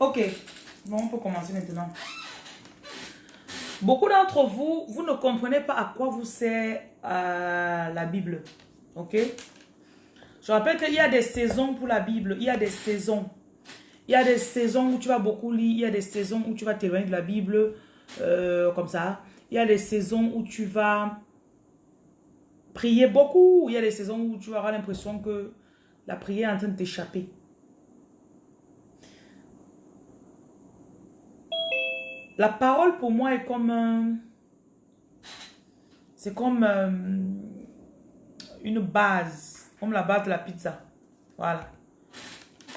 Ok. Bon, on peut commencer maintenant. Beaucoup d'entre vous, vous ne comprenez pas à quoi vous sert euh, la Bible. Ok? Je rappelle qu'il y a des saisons pour la Bible. Il y a des saisons. Il y a des saisons où tu vas beaucoup lire. Il y a des saisons où tu vas t'éloigner de la Bible. Euh, comme ça. Il y a des saisons où tu vas prier beaucoup. Il y a des saisons où tu avoir l'impression que la prière est en train de t'échapper. La parole pour moi est comme... C'est comme euh, une base. Comme la base de la pizza. Voilà.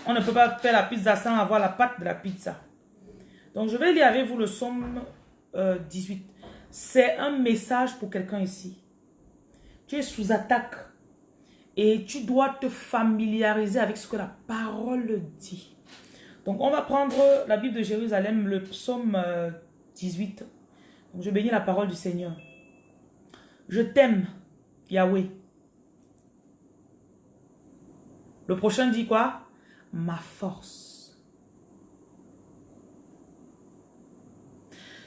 On ne peut pas faire la pizza sans avoir la pâte de la pizza. Donc je vais lire avec vous le somme 18. Euh, C'est un message pour quelqu'un ici. Tu es sous attaque. Et tu dois te familiariser avec ce que la parole dit. Donc, on va prendre la Bible de Jérusalem, le psaume 18. Euh, je bénis la parole du Seigneur. Je t'aime, Yahweh. Le prochain dit quoi? Ma force.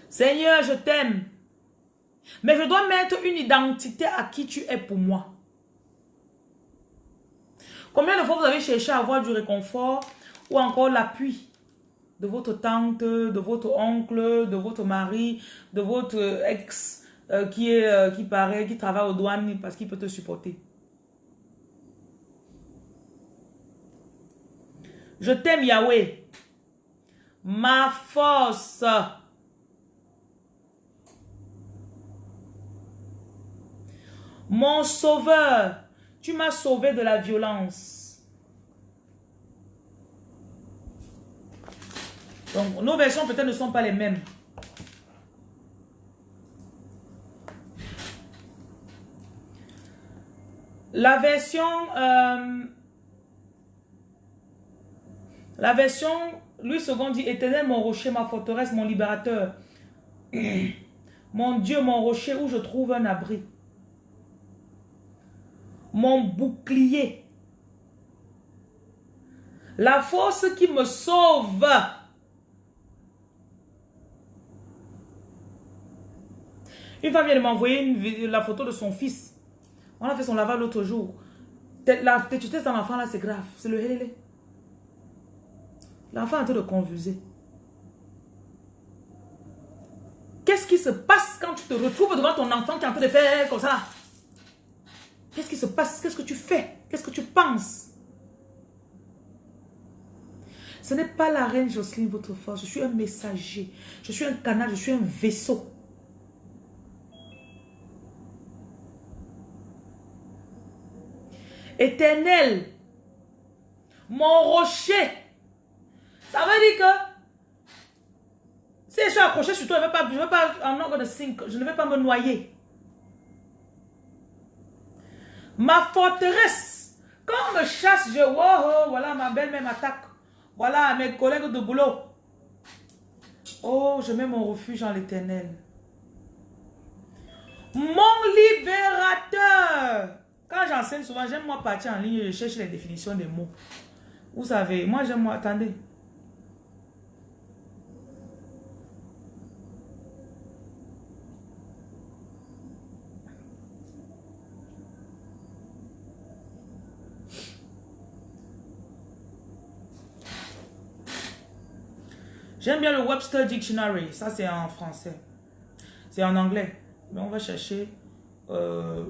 Seigneur, je t'aime. Mais je dois mettre une identité à qui tu es pour moi. Combien de fois vous avez cherché à avoir du réconfort ou encore l'appui de votre tante, de votre oncle, de votre mari, de votre ex euh, qui, est, euh, qui paraît, qui travaille aux douanes parce qu'il peut te supporter. Je t'aime Yahweh, ma force. Mon sauveur, tu m'as sauvé de la violence. Donc, nos versions peut-être ne sont pas les mêmes. La version... Euh, la version... Louis II dit, éternel mon rocher, ma forteresse, mon libérateur. mon Dieu, mon rocher où je trouve un abri mon bouclier. La force qui me sauve. Une femme vient de m'envoyer la photo de son fils. On a fait son lavage l'autre jour. La tétutesse d'un enfant là, c'est grave. C'est le hélélé. L'enfant est en train de confuser. Qu'est-ce qui se passe quand tu te retrouves devant ton enfant qui est en train de faire comme ça? Qu'est-ce qui se passe? Qu'est-ce que tu fais? Qu'est-ce que tu penses? Ce n'est pas la reine Jocelyne, votre force. Je suis un messager. Je suis un canal. Je suis un vaisseau. Éternel, mon rocher. Ça veut dire que si je suis accroché sur toi, je ne vais pas, je vais pas en ordre de 5, je ne vais pas me noyer. Ma forteresse. Quand on me chasse, je... Oh, voilà, ma belle-mère m'attaque. Voilà, mes collègues de boulot. Oh, je mets mon refuge en l'éternel. Mon libérateur. Quand j'enseigne souvent, j'aime moi partir en ligne, je cherche les définitions des mots. Vous savez, moi j'aime moi, attendez. J'aime bien le Webster Dictionary. Ça, c'est en français. C'est en anglais. Mais on va chercher... Euh,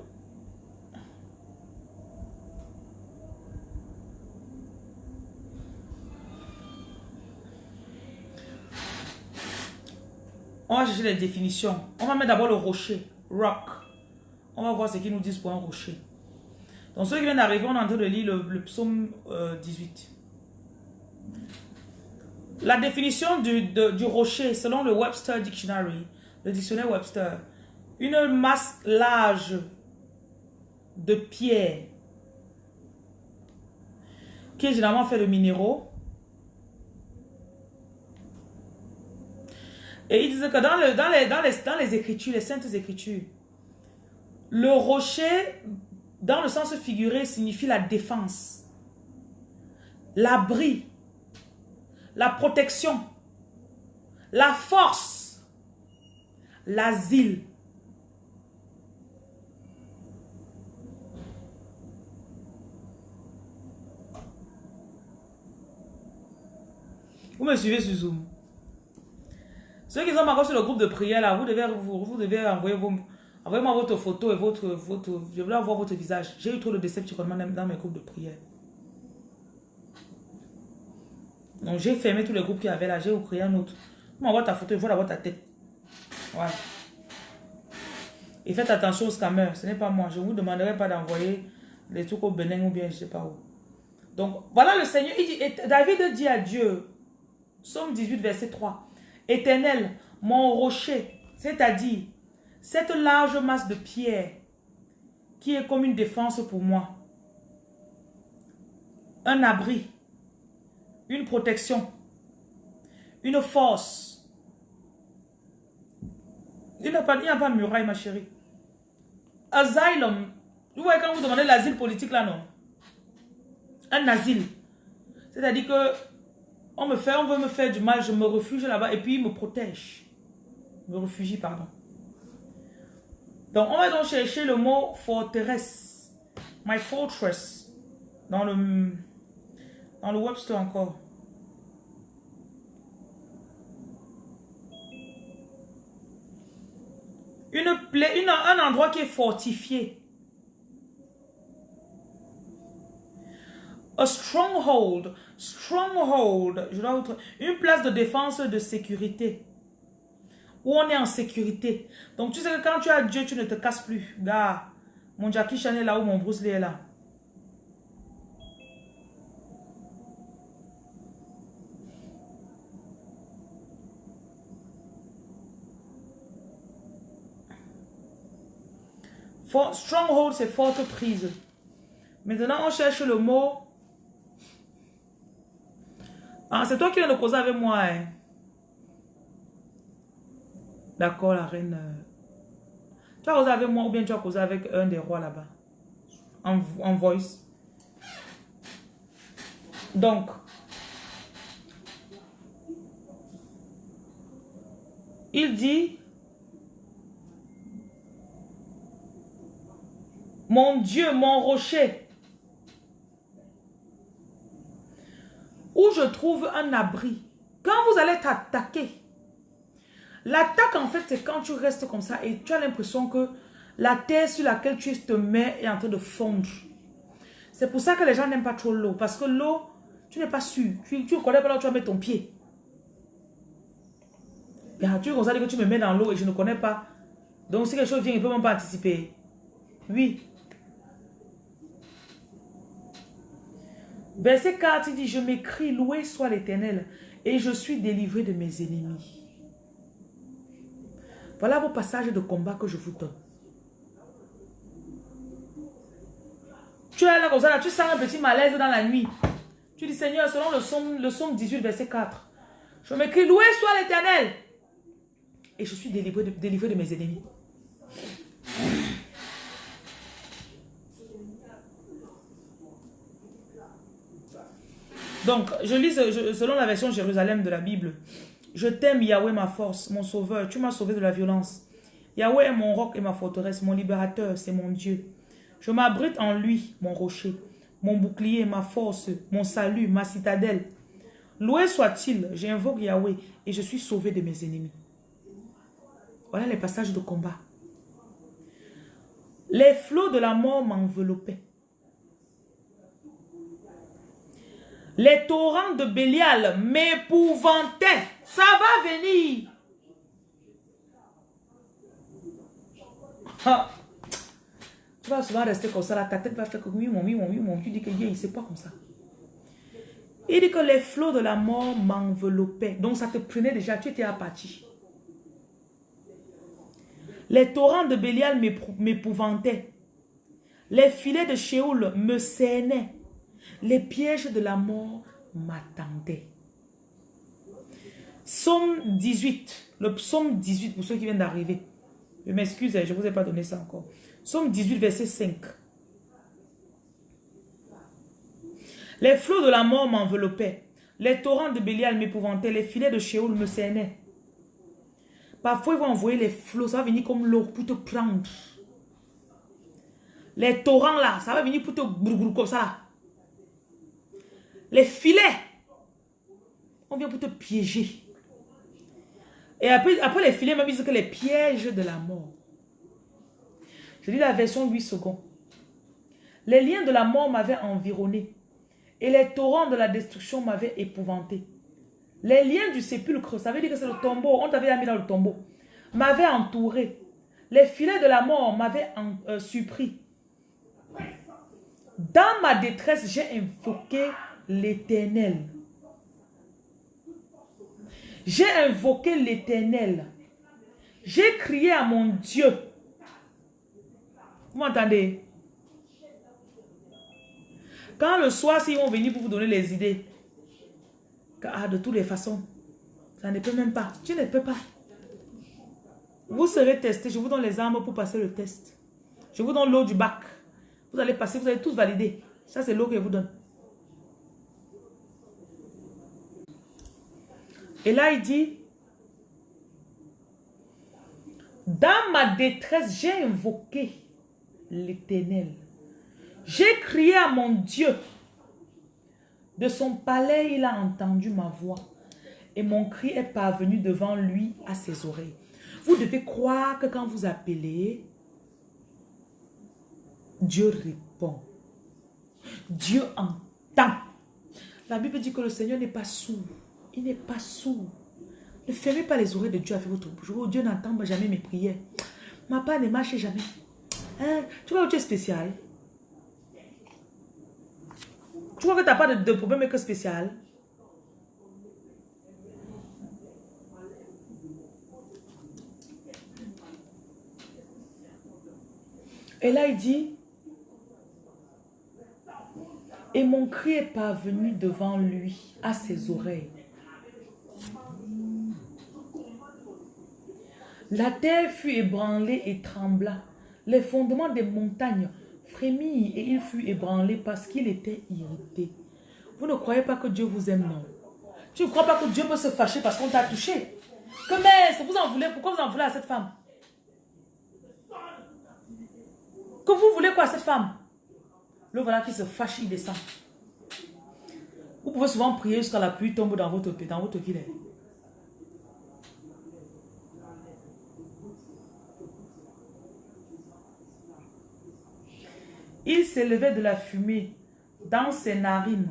on va chercher les définitions. On va mettre d'abord le rocher. Rock. On va voir ce qu'ils nous disent pour un rocher. Donc, ceux qui viennent d'arriver, on est en train de lire le, psaume 18. Euh, la définition du, rocher, selon le Webster Dictionary, le dictionnaire Webster, une masse large de pierre qui est généralement fait de minéraux. Et il disent que dans, dans, les, dans, les, dans les écritures, les saintes écritures, le rocher, dans le sens figuré, signifie la défense, l'abri, la protection, la force, l'asile. Vous me suivez sur Zoom. Ceux qui sont encore sur le groupe de prière, là, vous devez, vous, devez envoyer vos, envoyez-moi votre photo et votre, votre, je voulais voir votre visage. J'ai eu trop de déceptions dans mes groupes de prière. Donc, j'ai fermé tous les groupes qu'il y avait là. J'ai créé un autre. M'envoie ta photo, il faut avoir ta tête. Voilà. Et faites attention aux scammers. Ce n'est pas moi. Je ne vous demanderai pas d'envoyer les trucs au Bénin ou bien je ne sais pas où. Donc, voilà le Seigneur. Il dit, David dit à Dieu, Somme 18, verset 3. Éternel, mon rocher, c'est-à-dire cette large masse de pierre qui est comme une défense pour moi. Un abri une protection, une force. Il n'y a, pas, de muraille, ma chérie. Asylum. Vous voyez quand vous demandez l'asile politique là, non? Un asile. C'est-à-dire que on me fait, on veut me faire du mal, je me refuge là-bas et puis il me protège. Me réfugie, pardon. Donc, on va donc chercher le mot forteresse. My fortress. Dans le dans le Webster encore. Une une, un endroit qui est fortifié. A stronghold. Stronghold. Je dois une place de défense de sécurité. Où on est en sécurité. Donc tu sais que quand tu as Dieu, tu ne te casses plus. Gars, mon Jackie Chan est là ou mon Bruce est là. stronghold, c'est forte prise. Maintenant, on cherche le mot. Ah, c'est toi qui viens de causer avec moi. Hein? D'accord, la reine. Tu as causé avec moi ou bien tu as causé avec un des rois là-bas? En voice. Donc. Il dit Mon Dieu, mon rocher. Où je trouve un abri. Quand vous allez t'attaquer, l'attaque en fait c'est quand tu restes comme ça et tu as l'impression que la terre sur laquelle tu te mets est en train de fondre. C'est pour ça que les gens n'aiment pas trop l'eau. Parce que l'eau, tu n'es pas sûr. Tu ne connais pas là où tu vas mettre ton pied. tu es comme ça que tu me mets dans l'eau et je ne connais pas. Donc si quelque chose vient, il ne peut même pas anticiper. Oui. Verset 4, il dit, je m'écris, loué soit l'éternel, et je suis délivré de mes ennemis. Voilà vos passages de combat que je vous donne. Tu es là comme ça, tu sens un petit malaise dans la nuit. Tu dis, Seigneur, selon le psaume, le psaume 18, verset 4, je m'écris, loué soit l'éternel, et je suis délivré délivré de mes ennemis. Donc, je lis selon la version Jérusalem de la Bible. Je t'aime, Yahweh, ma force, mon sauveur. Tu m'as sauvé de la violence. Yahweh est mon roc et ma forteresse, mon libérateur, c'est mon Dieu. Je m'abrite en lui, mon rocher, mon bouclier, ma force, mon salut, ma citadelle. Loué soit-il, j'invoque Yahweh et je suis sauvé de mes ennemis. Voilà les passages de combat. Les flots de la mort m'enveloppaient. Les torrents de Bélial m'épouvantaient. Ça va venir. Tu vas souvent rester comme ça, ta tête va faire comme oui, mon, oui, mon, oui, mon. Tu dis que Dieu, il sait pas comme ça. Il dit que les flots de la mort m'enveloppaient. Donc ça te prenait déjà, tu étais apathie. Les torrents de Bélial m'épouvantaient. Les filets de Sheol me saignaient. Les pièges de la mort m'attendaient. Psaume 18. Le psaume 18 pour ceux qui viennent d'arriver. Je m'excuse, je ne vous ai pas donné ça encore. Psaume 18, verset 5. Les flots de la mort m'enveloppaient. Les torrents de Bélial m'épouvantaient, les filets de Sheol me cernaient. Parfois, ils vont envoyer les flots, ça va venir comme l'eau pour te prendre. Les torrents là, ça va venir pour te comme ça. Les filets, on vient pour te piéger. Et après, après les filets, même disent que les pièges de la mort. Je lis la version 8 secondes. Les liens de la mort m'avaient environné et les torrents de la destruction m'avaient épouvanté. Les liens du sépulcre, ça veut dire que c'est le tombeau, on t'avait mis dans le tombeau, m'avaient entouré. Les filets de la mort m'avaient euh, surpris. Dans ma détresse, j'ai invoqué l'éternel. J'ai invoqué l'éternel. J'ai crié à mon Dieu. Vous m'entendez? Quand le soir, s'ils vont venir pour vous donner les idées, ah, de toutes les façons, ça ne peut même pas. Tu ne peux pas. Vous serez testé. Je vous donne les armes pour passer le test. Je vous donne l'eau du bac. Vous allez passer, vous allez tous valider. Ça, c'est l'eau que je vous donne. Et là, il dit, dans ma détresse, j'ai invoqué l'éternel. J'ai crié à mon Dieu. De son palais, il a entendu ma voix. Et mon cri est parvenu devant lui à ses oreilles. Vous devez croire que quand vous appelez, Dieu répond. Dieu entend. La Bible dit que le Seigneur n'est pas sourd. Il n'est pas sourd. Ne fermez pas les oreilles de Dieu avec votre bouche. Oh, Dieu n'entend jamais mes prières. Ma part ne marche jamais. Hein? Tu vois, tu es spécial. Tu vois que tu n'as pas de, de problème que spécial. Et là, il dit, et mon cri est parvenu devant lui, à ses oreilles. La terre fut ébranlée et trembla. Les fondements des montagnes frémit et il fut ébranlé parce qu'il était irrité. Vous ne croyez pas que Dieu vous aime, non? Tu ne crois pas que Dieu peut se fâcher parce qu'on t'a touché? Que mais, vous en voulez, pourquoi vous en voulez à cette femme? Que vous voulez quoi à cette femme? Le voilà qui se fâche, il descend. Vous pouvez souvent prier jusqu'à la pluie tombe dans votre, dans votre ville. Il s'élevait de la fumée dans ses narines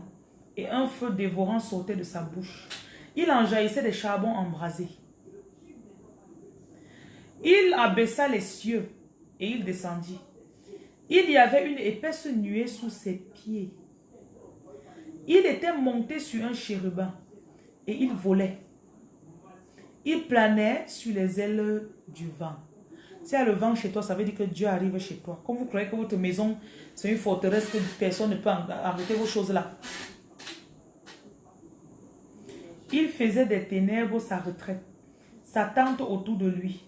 et un feu dévorant sortait de sa bouche. Il en jaillissait des charbons embrasés. Il abaissa les cieux et il descendit. Il y avait une épaisse nuée sous ses pieds. Il était monté sur un chérubin et il volait. Il planait sur les ailes du vent. S'il y a le vent chez toi, ça veut dire que Dieu arrive chez toi. Comme vous croyez que votre maison, c'est une forteresse que personne ne peut arrêter vos choses là. Il faisait des ténèbres sa retraite, sa tente autour de lui.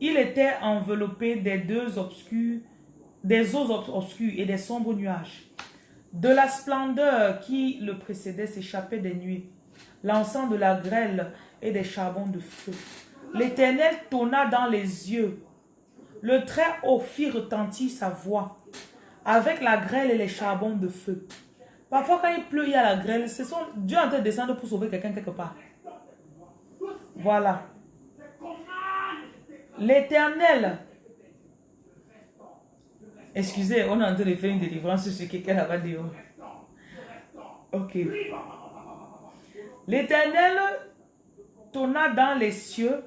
Il était enveloppé des deux obscurs, des eaux obscures et des sombres nuages. De la splendeur qui le précédait s'échappait des nuées, l'encens de la grêle et des charbons de feu. L'Éternel tonna dans les yeux. Le très haut fit retentir sa voix avec la grêle et les charbons de feu. Parfois, quand il pleut, il y a la grêle. Dieu en train de descendre pour sauver quelqu'un quelque part. Voilà. L'éternel. Excusez, on est en train de faire une délivrance sur quelqu'un là-bas dehors. Ok. L'éternel tonna dans les cieux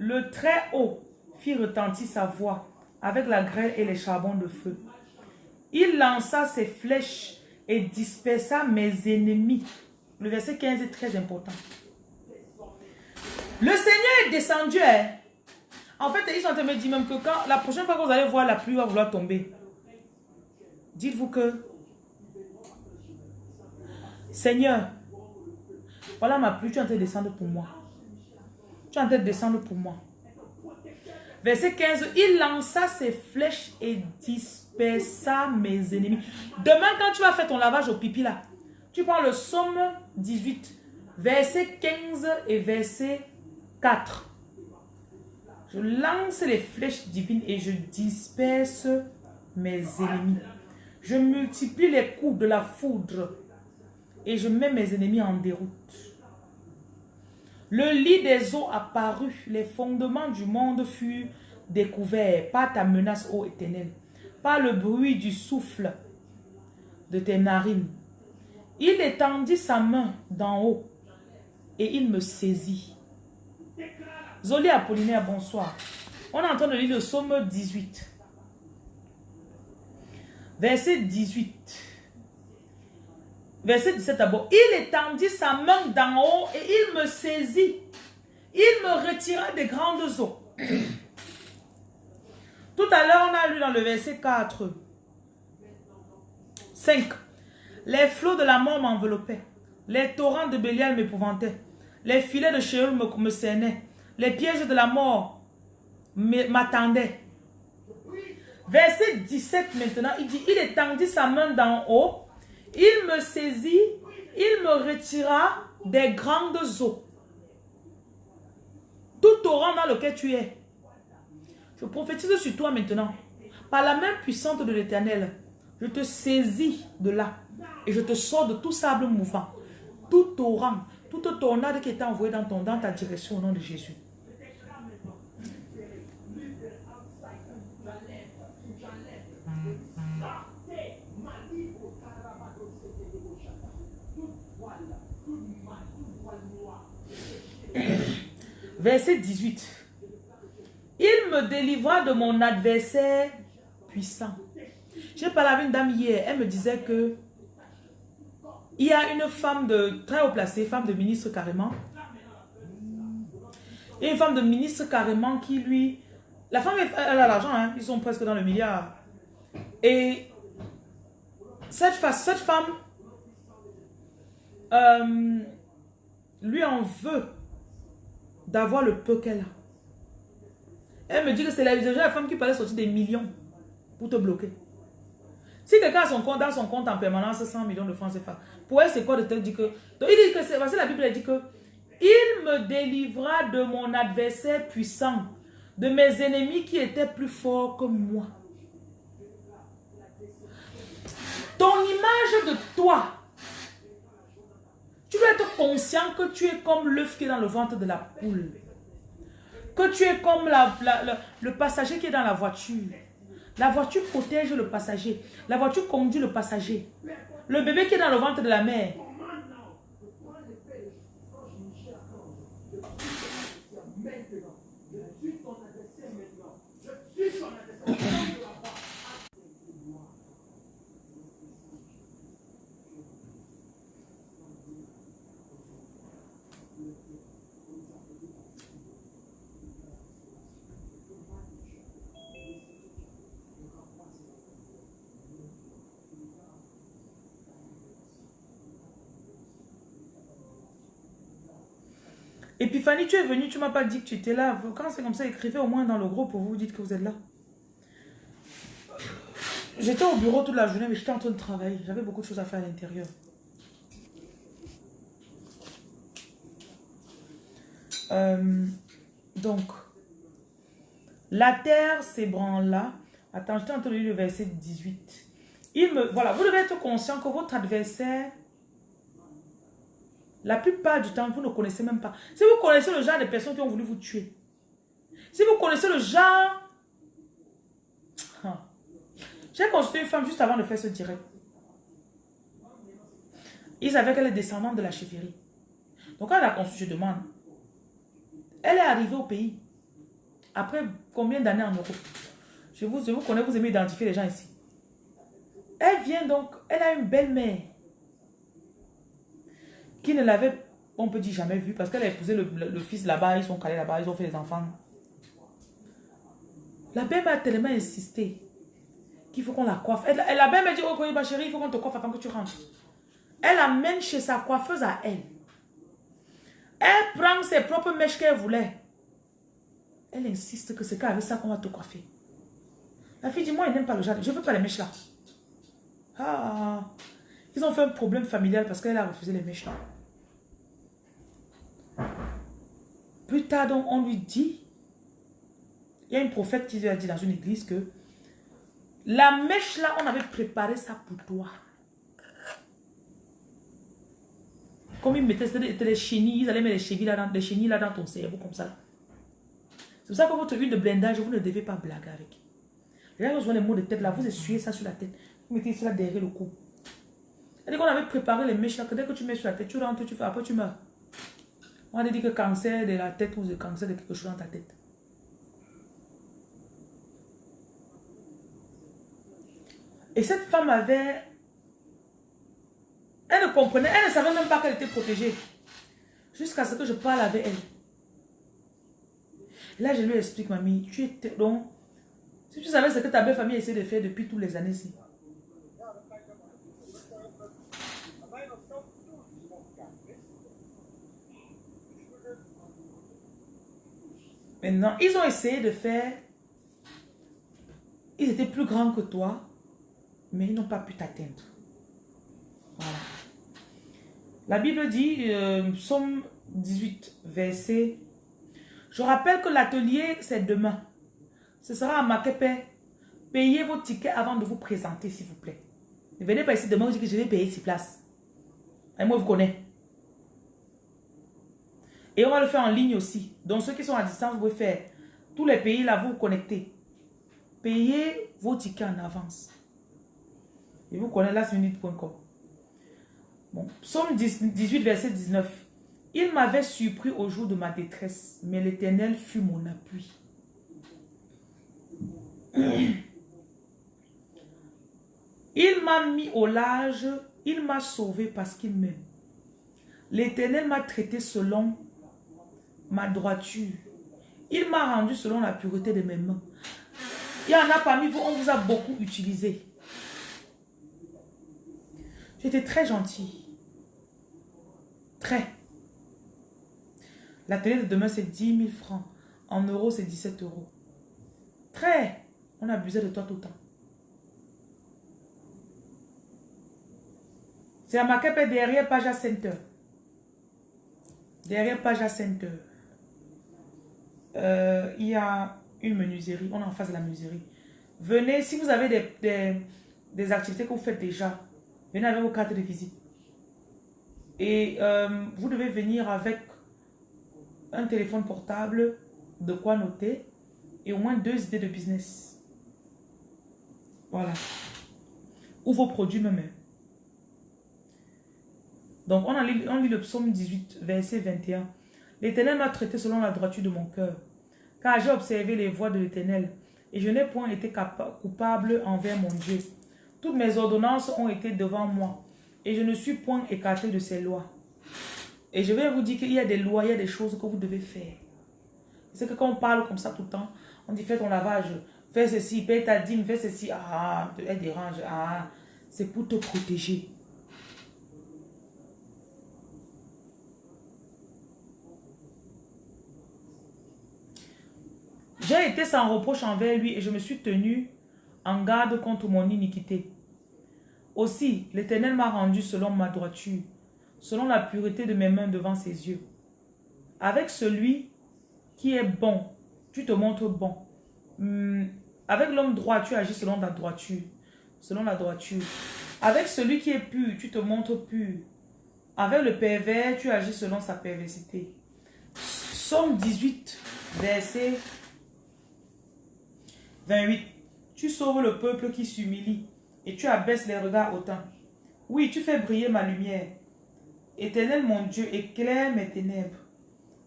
le très haut fit retentir sa voix avec la grêle et les charbons de feu. Il lança ses flèches et dispersa mes ennemis. Le verset 15 est très important. Le Seigneur est descendu. Hein. En fait, ils sont en train de me dire même que quand la prochaine fois que vous allez voir la pluie va vouloir tomber, dites-vous que Seigneur, voilà ma pluie, tu es en train de descendre pour moi. Tu es en train de descendre pour moi. Verset 15, il lança ses flèches et dispersa mes ennemis. Demain, quand tu vas faire ton lavage au pipi là, Tu prends le Somme 18, verset 15 et verset 4. Je lance les flèches divines et je disperse mes ennemis. Je multiplie les coups de la foudre et je mets mes ennemis en déroute. Le lit des eaux apparut, les fondements du monde furent découverts par ta menace, ô éternel, par le bruit du souffle de tes narines. Il étendit sa main d'en haut et il me saisit. Zoli Apollinaire, bonsoir. On est en train de lire le psaume 18. Verset 18. Verset 17 d'abord. Il étendit sa main d'en haut et il me saisit. Il me retira des grandes eaux. Tout à l'heure, on a lu dans le verset 4. 5. Les flots de la mort m'enveloppaient. Les torrents de Bélial m'épouvantaient. Les filets de Sheol me, me. Les pièges de la mort m'attendaient. Verset 17 maintenant, il dit, il étendit sa main d'en haut, il me saisit, il me retira des grandes eaux. Tout torrent dans lequel tu es. Je prophétise sur toi maintenant. Par la main puissante de l'éternel, je te saisis de là et je te sors de tout sable mouvant, tout torrent, toute tornade qui est envoyée dans, ton, dans ta direction au nom de Jésus. Verset 18. Il me délivra de mon adversaire puissant. J'ai parlé avec une dame hier, elle me disait que il y a une femme de très haut placée, femme de ministre carrément. Et une femme de ministre carrément qui lui... La femme, elle a l'argent, hein, ils sont presque dans le milliard. Et cette, cette femme euh, lui en veut d'avoir le peu qu'elle a. Elle me dit que c'est la, la femme qui parlait sortir des millions pour te bloquer. Si quelqu'un a son compte, dans son compte en permanence 100 millions de francs CFA, pour elle c'est quoi de te dire que... Donc il dit que c'est... la Bible elle dit que il me délivra de mon adversaire puissant, de mes ennemis qui étaient plus forts que moi. Ton image de toi, dois être conscient que tu es comme l'œuf qui est dans le ventre de la poule. Que tu es comme la, le passager qui est dans la voiture. La voiture protège le passager. La voiture conduit le passager. Le bébé qui est dans le ventre de la mère. Fanny, tu es venue, tu m'as pas dit que tu étais là. Quand c'est comme ça, écrivez au moins dans le groupe pour vous dites que vous êtes là. J'étais au bureau toute la journée, mais j'étais en train de travailler. J'avais beaucoup de choses à faire à l'intérieur. Euh, donc, la terre s'ébranla. Attends, j'étais en train de lire le verset 18. Il me, voilà, vous devez être conscient que votre adversaire la plupart du temps, vous ne connaissez même pas. Si vous connaissez le genre de personnes qui ont voulu vous tuer, si vous connaissez le genre... Hein. J'ai consulté une femme juste avant de faire ce direct. Ils savaient qu'elle est descendante de la chefferie. Donc, quand elle a conçu, je demande. Elle est arrivée au pays. Après combien d'années en Europe? Je vous, je vous connais, vous aimez identifier les gens ici. Elle vient donc, elle a une belle-mère qui ne l'avait, on peut dire, jamais vu, parce qu'elle a épousé le, fils là-bas, ils sont calés là-bas, ils ont fait des enfants. La belle a tellement insisté qu'il faut qu'on la coiffe. Elle, la belle m'a dit, oh ma chérie, il faut qu'on te coiffe avant que tu rentres. Elle amène chez sa coiffeuse à elle. Elle prend ses propres mèches qu'elle voulait. Elle insiste que c'est qu'avec ça qu'on va te coiffer. La fille dit, moi, elle n'aime pas le jardin. Je ne veux pas les mèches là. Ah, Ils ont fait un problème familial parce qu'elle a refusé les mèches Plus tard, donc, on lui dit, il y a une prophète qui lui a dit dans une église que la mèche là, on avait préparé ça pour toi. Comme ils mettaient les chenilles, ils allaient mettre les chenilles là dans, les chenilles là dans ton cerveau comme ça. C'est pour ça que votre huile de blindage, vous ne devez pas blaguer avec. Les gens ont les mots de tête là, vous essuyez ça sur la tête. Vous mettez cela derrière le cou. Et qu'on avait préparé les mèches là, que dès que tu mets sur la tête, tu rentres, tu fais, après tu meurs. On a dit que cancer de la tête ou le cancer de quelque chose dans ta tête. Et cette femme avait... Elle ne comprenait, elle ne savait même pas qu'elle était protégée. Jusqu'à ce que je parle avec elle. là, je lui explique, mamie, tu étais donc... Si tu savais ce que ta belle famille essaie de faire depuis toutes les années-ci. Maintenant, ils ont essayé de faire... Ils étaient plus grands que toi, mais ils n'ont pas pu t'atteindre. Voilà. La Bible dit, euh, Psaume 18, verset... Je rappelle que l'atelier, c'est demain. Ce sera à Makepe. Payez vos tickets avant de vous présenter, s'il vous plaît. Ne venez pas ici demain, vous dites que je vais payer six places. Et moi, vous connais. Et on va le faire en ligne aussi. Donc, ceux qui sont à distance, vous pouvez faire. Tous les pays, là, vous vous connectez. Payez vos tickets en avance. Et vous connaissez lastminute.com. Bon, psaume 18, verset 19. Il m'avait surpris au jour de ma détresse, mais l'Éternel fut mon appui. Il m'a mis au large, il m'a sauvé parce qu'il m'aime. L'Éternel m'a traité selon ma droiture. Il m'a rendu selon la pureté de mes mains. Il y en a parmi vous, on vous a beaucoup utilisé. J'étais très gentil. Très. La télé de demain, c'est 10 000 francs. En euros, c'est 17 euros. Très. On abusait de toi tout le temps. C'est à ma derrière Paja Center. Derrière Paja Center. Euh, il y a une menuiserie. On est en face de la menuiserie. Venez, si vous avez des, des, activités que vous faites déjà, venez avec vos cartes de visite. Et euh, vous devez venir avec un téléphone portable, de quoi noter, et au moins deux idées de business. Voilà. Ou vos produits même. Donc, on, a on lit le psaume 18, verset 21. L'Éternel m'a traité selon la droiture de mon cœur. Car j'ai observé les voies de l'Éternel, et je n'ai point été coupable envers mon Dieu. Toutes mes ordonnances ont été devant moi, et je ne suis point écarté de ces lois. Et je vais vous dire qu'il y a des lois, il y a des choses que vous devez faire. C'est que quand on parle comme ça tout le temps, on dit fais ton lavage, fais ceci, paye ta dîme, fais ceci, ah, elle dérange, ah, c'est pour te protéger. J'ai été sans reproche envers lui et je me suis tenu en garde contre mon iniquité. Aussi, l'Éternel m'a rendu selon ma droiture, selon la pureté de mes mains devant ses yeux. Avec celui qui est bon, tu te montres bon. Hmm, avec l'homme droit, tu agis selon ta droiture, selon la droiture. Avec celui qui est pur, tu te montres pur. Avec le pervers, tu agis selon sa perversité. Somme 18, verset 28. Tu sauves le peuple qui s'humilie et tu abaisses les regards autant. Oui, tu fais briller ma lumière. Éternel mon Dieu, éclaire mes ténèbres.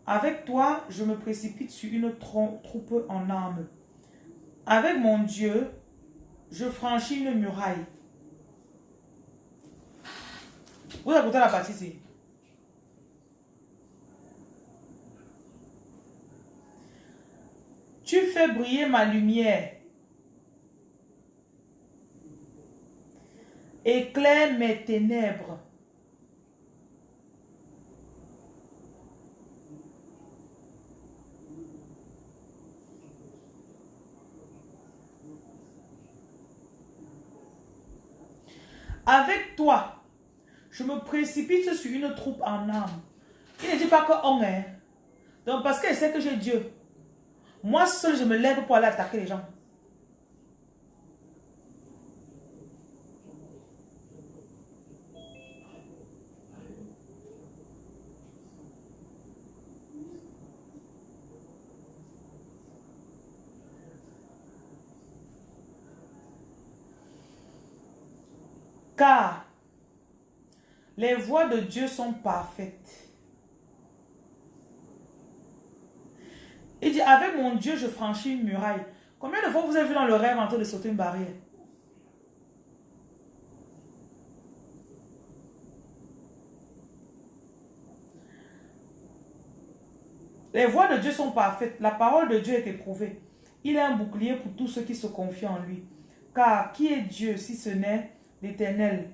Avec toi, je me précipite sur une troupe en armes. Avec mon Dieu, je franchis une muraille. Vous écoutez la partie ici. Tu fais briller ma lumière. Éclaire mes ténèbres. Avec toi, je me précipite sur une troupe en armes. Il ne dit pas qu'on est. Donc, parce qu'elle sait que j'ai Dieu. Moi seul, je me lève pour aller attaquer les gens. Car les voies de Dieu sont parfaites. Il dit, avec mon Dieu, je franchis une muraille. Combien de fois vous avez vu dans le rêve en train de sauter une barrière? Les voies de Dieu sont parfaites. La parole de Dieu est éprouvée. Il est un bouclier pour tous ceux qui se confient en lui. Car qui est Dieu si ce n'est l'Éternel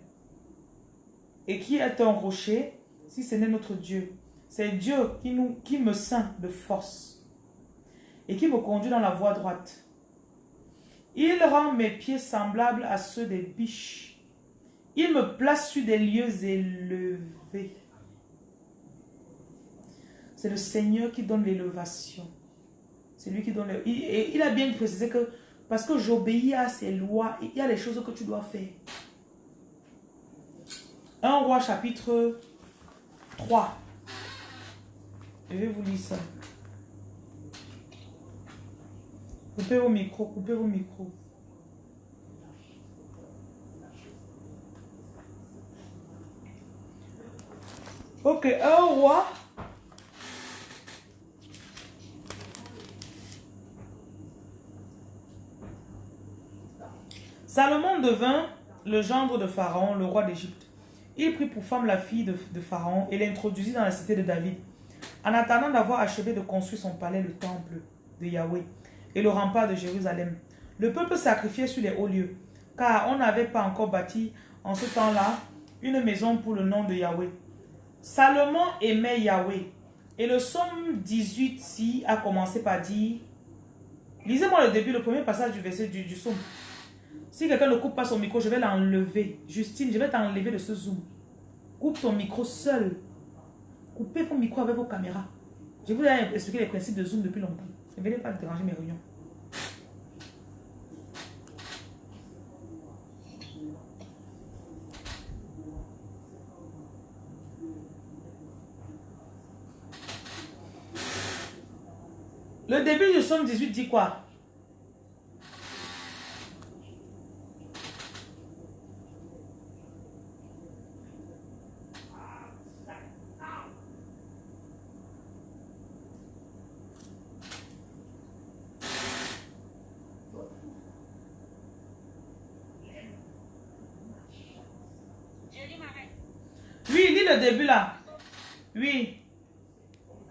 Et qui est un rocher si ce n'est notre Dieu? C'est Dieu qui, nous, qui me ceint de force et qui me conduit dans la voie droite. Il rend mes pieds semblables à ceux des biches. Il me place sur des lieux élevés. C'est le Seigneur qui donne l'élévation. C'est lui qui donne... Le... Il, il a bien précisé que parce que j'obéis à ses lois, il y a les choses que tu dois faire. Un roi chapitre 3. Je vais vous lire ça. Coupez vos micros, coupez vos micros. Ok, un roi. Salomon devint le gendre de Pharaon, le roi d'Égypte. Il prit pour femme la fille de, Pharaon et l'introduisit dans la cité de David. En attendant d'avoir achevé de construire son palais, le temple de Yahweh, et le rempart de Jérusalem. Le peuple sacrifiait sur les hauts lieux, car on n'avait pas encore bâti en ce temps-là une maison pour le nom de Yahweh. Salomon aimait Yahweh. Et le psaume 18 ci a commencé par dire, lisez-moi le début, le premier passage du verset du, du psaume. Si quelqu'un ne coupe pas son micro, je vais l'enlever. Justine, je vais t'enlever de ce zoom. Coupe ton micro seul. Coupez vos micros avec vos caméras. Je vous ai expliqué les principes de zoom depuis longtemps. Ne venez pas déranger mes réunions. Le début du somme 18 dit quoi début là. Oui.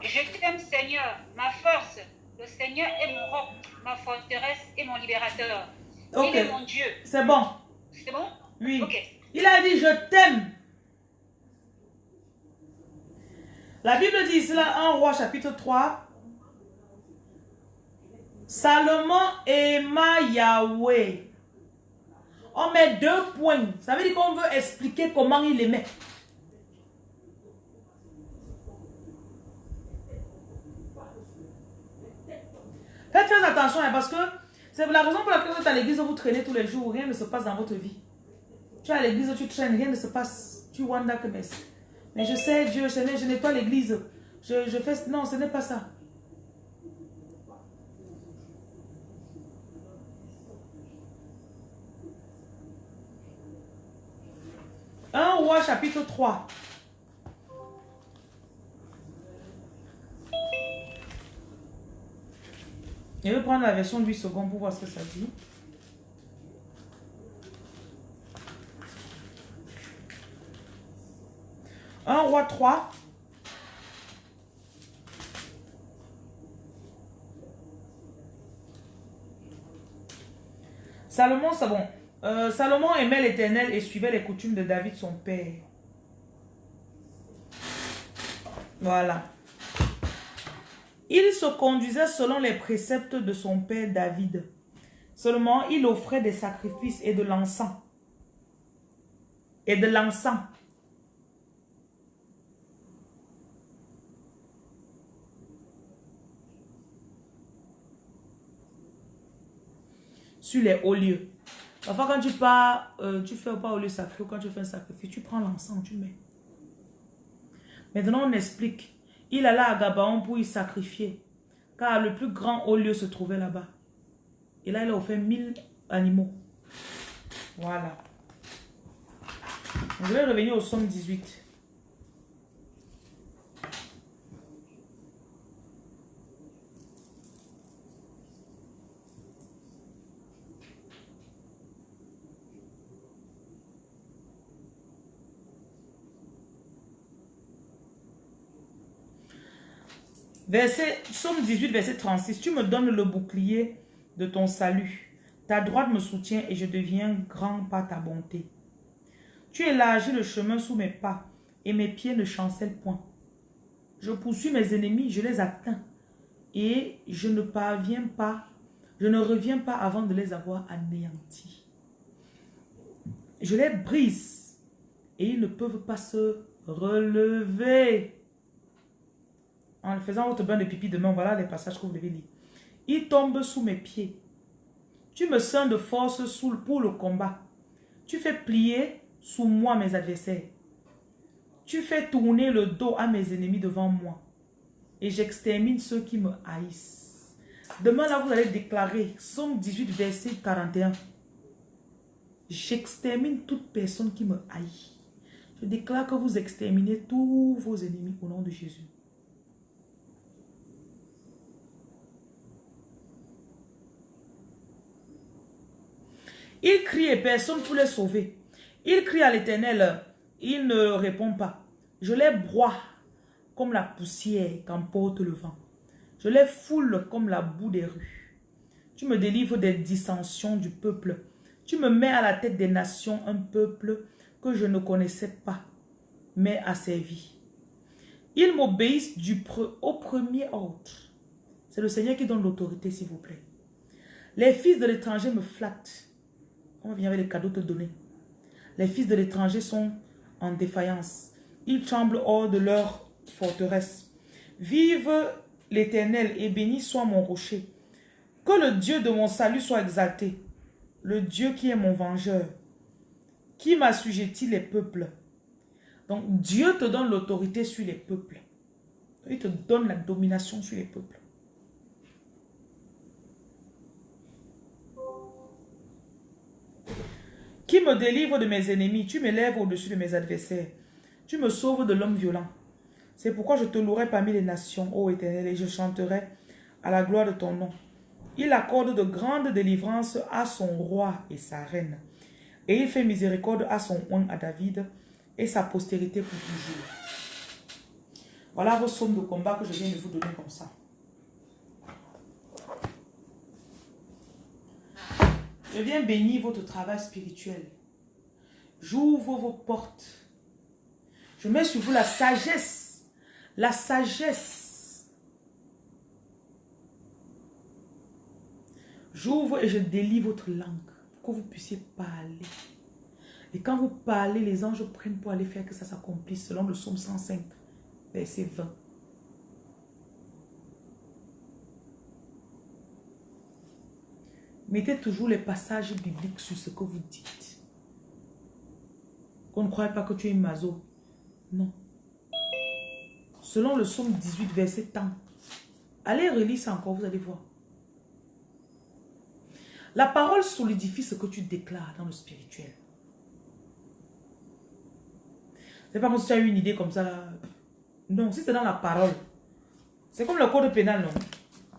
Je t'aime Seigneur, ma force. Le Seigneur est mon roc, ma forteresse et mon libérateur. Il est mon Dieu. C'est bon. C'est bon? Oui. Il a dit je t'aime. La Bible dit cela en roi chapitre 3. Salomon aima Yahweh. On met deux points. Ça veut dire qu'on veut expliquer comment il aimait. Faites très attention hein, parce que c'est la raison pour laquelle vous êtes à l'église, vous traînez tous les jours, rien ne se passe dans votre vie. Tu es à l'église, tu traînes, rien ne se passe. Tu wanda que mais. Mais je sais, Dieu, je n'ai pas l'église. Je, je fais. Non, ce n'est pas ça. Un roi chapitre 3. Je vais prendre la version de 8 secondes pour voir ce que ça dit. Un roi 3. Salomon, c'est bon. Euh, Salomon aimait l'éternel et suivait les coutumes de David, son père. Voilà. Il se conduisait selon les préceptes de son père David. Seulement, il offrait des sacrifices et de l'encens. Et de l'encens. Sur les hauts lieux. Parfois, quand tu pars, euh, tu fais pas au lieu sacré quand tu fais un sacrifice, tu prends l'encens, tu mets. Maintenant, on explique. Il alla à Gabaon pour y sacrifier, car le plus grand haut lieu se trouvait là-bas. Et là, il a offert mille animaux. Voilà. Je vais revenir au somme 18. Verset, Somme 18, verset 36. Tu me donnes le bouclier de ton salut. Ta droite me soutient et je deviens grand par ta bonté. Tu élargis le chemin sous mes pas et mes pieds ne chancellent point. Je poursuis mes ennemis, je les atteins et je ne parviens pas, je ne reviens pas avant de les avoir anéantis. Je les brise et ils ne peuvent pas se relever en faisant votre bain de pipi demain, voilà les passages que vous devez lire. Il tombe sous mes pieds. Tu me sens de force pour le combat. Tu fais plier sous moi mes adversaires. Tu fais tourner le dos à mes ennemis devant moi. Et j'extermine ceux qui me haïssent. Demain, là, vous allez déclarer, Somme 18, verset 41. J'extermine toute personne qui me haït. Je déclare que vous exterminez tous vos ennemis au nom de Jésus. Il crie et personne pour les sauver. Il crie à l'éternel, il ne répond pas. Je les broie comme la poussière qu'emporte le vent. Je les foule comme la boue des rues. Tu me délivres des dissensions du peuple. Tu me mets à la tête des nations un peuple que je ne connaissais pas, mais asservi. Ils m'obéissent au premier ordre. C'est le Seigneur qui donne l'autorité, s'il vous plaît. Les fils de l'étranger me flattent. On vient avec les cadeaux te donner. Les fils de l'étranger sont en défaillance. Ils tremblent hors de leur forteresse. Vive l'Éternel et béni soit mon rocher. Que le Dieu de mon salut soit exalté. Le Dieu qui est mon vengeur. Qui m'assujettit les peuples. Donc Dieu te donne l'autorité sur les peuples. Il te donne la domination sur les peuples. Qui me délivre de mes ennemis. Tu m'élèves au-dessus de mes adversaires. Tu me sauves de l'homme violent. C'est pourquoi je te louerai parmi les nations, ô Éternel, et je chanterai à la gloire de ton nom. Il accorde de grandes délivrances à son roi et sa reine. Et il fait miséricorde à son oint, à David, et sa postérité pour toujours. Voilà vos sommes de combat que je viens de vous donner comme ça. Je viens bénir votre travail spirituel. J'ouvre vos portes. Je mets sur vous la sagesse. La sagesse. J'ouvre et je délie votre langue pour que vous puissiez parler. Et quand vous parlez, les anges prennent pour aller faire que ça s'accomplisse selon le psaume 105, verset 20. Mettez toujours les passages bibliques sur ce que vous dites. Qu'on ne croit pas que tu es mazo. Non. Selon le psaume 18, verset temps. Allez relire ça encore, vous allez voir. La parole solidifie ce que tu déclares dans le spirituel. C'est pas comme si tu as eu une idée comme ça. Non, si c'est dans la parole. C'est comme le code pénal, non.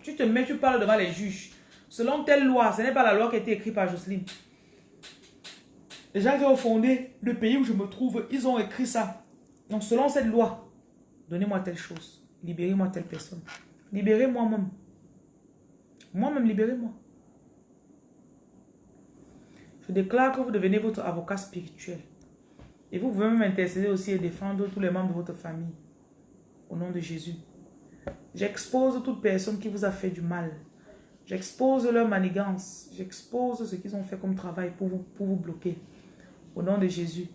Tu te mets, tu parles devant les juges. Selon telle loi, ce n'est pas la loi qui a été écrite par Jocelyne. Les gens qui ont fondé le pays où je me trouve, ils ont écrit ça. Donc selon cette loi, donnez-moi telle chose. Libérez-moi telle personne. Libérez moi-même. Moi-même, libérez-moi. Je déclare que vous devenez votre avocat spirituel. Et vous pouvez même intercéder aussi et défendre tous les membres de votre famille. Au nom de Jésus. J'expose toute personne qui vous a fait du mal. J'expose leur manigance. J'expose ce qu'ils ont fait comme travail pour vous, bloquer. Au nom de Jésus.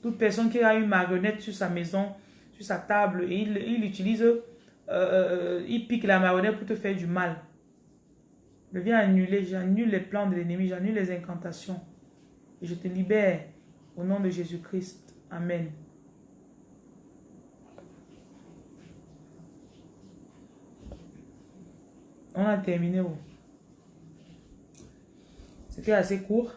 Toute personne qui a une marionnette sur sa maison, sur sa table, et il, il utilise, euh, euh, il pique la marionnette pour te faire du mal. Je viens annuler, j'annule les plans de l'ennemi, j'annule les incantations. Et je te libère au nom de Jésus-Christ. Amen. On a terminé. C'était assez court.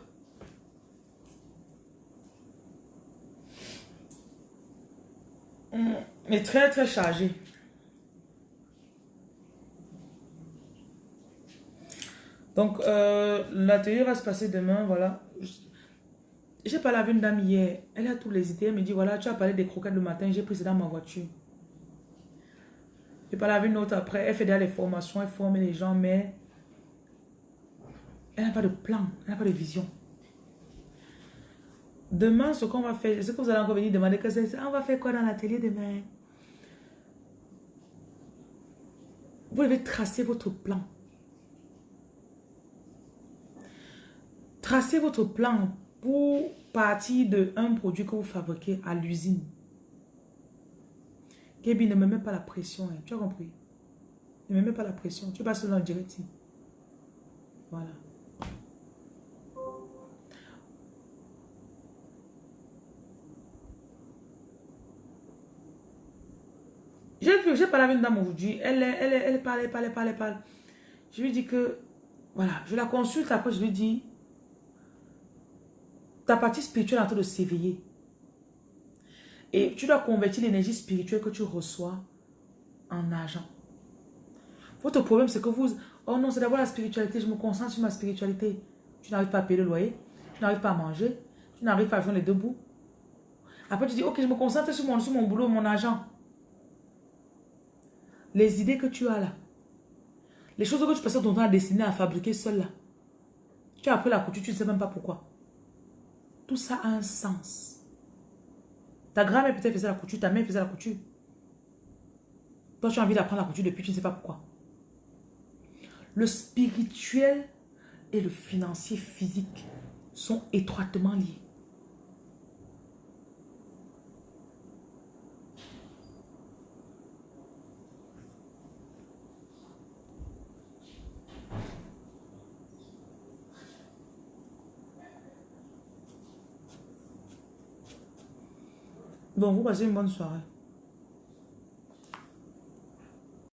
Mais très très chargé. Donc, euh, l'atelier va se passer demain, voilà. J'ai parlé avec une dame hier. Elle a tous les idées. Elle me dit, voilà, tu as parlé des croquettes le matin. J'ai pris ça dans ma voiture. J'ai parlé avec une autre après. Elle fait déjà les formations. Elle forme les gens, mais elle n'a pas de plan. Elle n'a pas de vision. Demain, ce qu'on va faire, ce que vous allez encore venir demander, que c'est, on va faire quoi dans l'atelier demain? Vous devez tracer votre plan. Tracez votre plan pour partir de un produit que vous fabriquez à l'usine. Gaby, ne me mets pas la pression. Hein. Tu as compris? Ne me mets pas la pression. Tu passes dans le direct. Voilà. J'ai parlé avec une dame aujourd'hui. Elle, elle, elle, elle parle, elle parle, elle parle, elle parle. Je lui dis que, voilà, je la consulte. Après, je lui dis, ta partie spirituelle est en train de s'éveiller. Et tu dois convertir l'énergie spirituelle que tu reçois en argent. Votre problème, c'est que vous... Oh non, c'est d'abord la spiritualité. Je me concentre sur ma spiritualité. Tu n'arrives pas à payer le loyer. Tu n'arrives pas à manger. Tu n'arrives pas à joindre les deux bouts. Après, tu dis, ok, je me concentre sur mon, sur mon boulot, mon argent. Les idées que tu as là. Les choses que tu passes ton temps à dessiner, à fabriquer seul là. Tu as appris la couture, tu ne sais même pas pourquoi. Tout ça a un sens. Ta grand-mère peut-être faisait la couture, ta mère faisait la couture. Toi, tu as envie d'apprendre la couture depuis, tu ne sais pas pourquoi. Le spirituel et le financier physique sont étroitement liés. Bon, vous passez une bonne soirée.